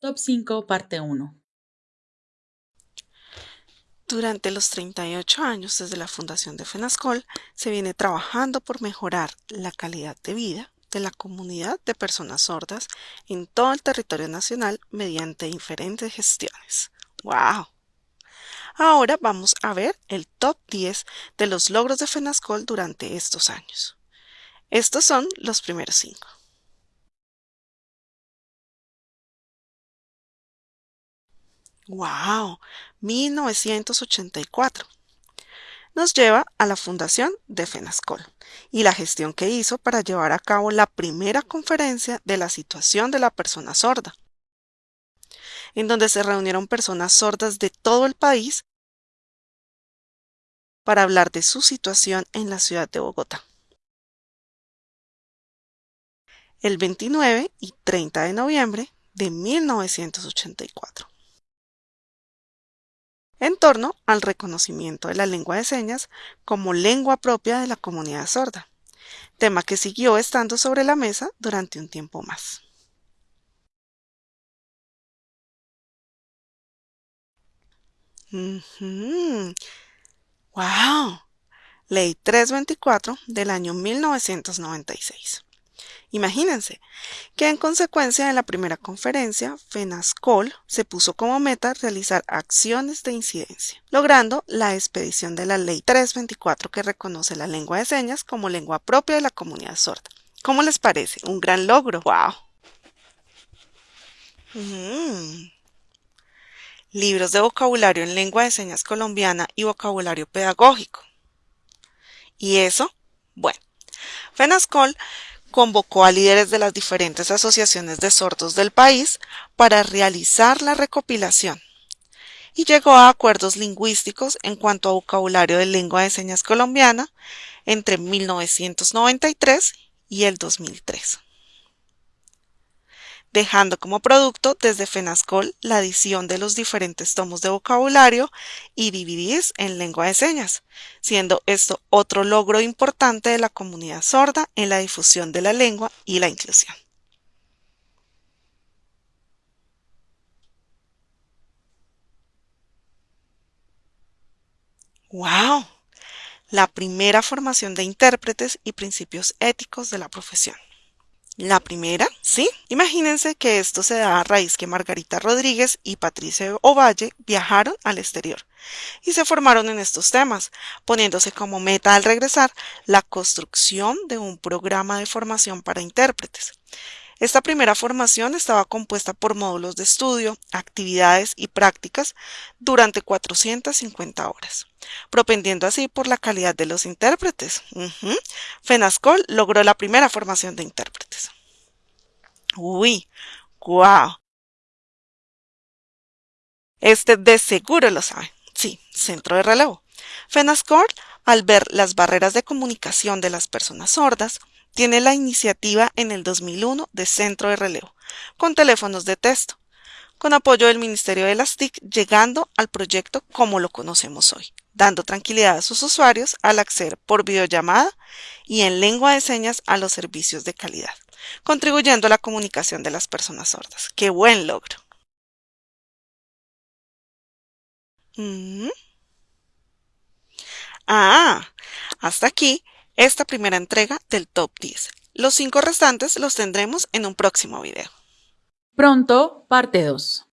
Top 5, parte 1. Durante los 38 años desde la fundación de FENASCOL, se viene trabajando por mejorar la calidad de vida de la comunidad de personas sordas en todo el territorio nacional mediante diferentes gestiones. ¡Wow! Ahora vamos a ver el top 10 de los logros de FENASCOL durante estos años. Estos son los primeros 5. ¡Wow! 1984. Nos lleva a la fundación de FENASCOL y la gestión que hizo para llevar a cabo la primera conferencia de la situación de la persona sorda, en donde se reunieron personas sordas de todo el país para hablar de su situación en la ciudad de Bogotá. El 29 y 30 de noviembre de 1984 en torno al reconocimiento de la lengua de señas como lengua propia de la comunidad sorda, tema que siguió estando sobre la mesa durante un tiempo más. ¡Wow! Ley 324 del año 1996. Imagínense que en consecuencia de la primera conferencia, FENASCOL se puso como meta realizar acciones de incidencia, logrando la expedición de la Ley 324 que reconoce la lengua de señas como lengua propia de la comunidad sorda. ¿Cómo les parece? Un gran logro. ¡Wow! Mm. Libros de vocabulario en lengua de señas colombiana y vocabulario pedagógico. ¿Y eso? Bueno, FENASCOL convocó a líderes de las diferentes asociaciones de sordos del país para realizar la recopilación y llegó a acuerdos lingüísticos en cuanto a vocabulario de lengua de señas colombiana entre 1993 y el 2003 dejando como producto desde FENASCOL la edición de los diferentes tomos de vocabulario y DVDs en lengua de señas, siendo esto otro logro importante de la comunidad sorda en la difusión de la lengua y la inclusión. ¡Wow! La primera formación de intérpretes y principios éticos de la profesión. La primera, sí. Imagínense que esto se da a raíz que Margarita Rodríguez y Patricia Ovalle viajaron al exterior y se formaron en estos temas, poniéndose como meta al regresar la construcción de un programa de formación para intérpretes. Esta primera formación estaba compuesta por módulos de estudio, actividades y prácticas durante 450 horas, propendiendo así por la calidad de los intérpretes. FENASCOL logró la primera formación de intérpretes. Uy, guau. Este de seguro lo sabe. Sí, centro de relevo. FENASCOL, al ver las barreras de comunicación de las personas sordas, tiene la iniciativa en el 2001 de Centro de Relevo, con teléfonos de texto, con apoyo del Ministerio de las TIC, llegando al proyecto como lo conocemos hoy, dando tranquilidad a sus usuarios al acceder por videollamada y en lengua de señas a los servicios de calidad, contribuyendo a la comunicación de las personas sordas. ¡Qué buen logro! Mm. Ah, hasta aquí esta primera entrega del Top 10. Los cinco restantes los tendremos en un próximo video. Pronto, parte 2.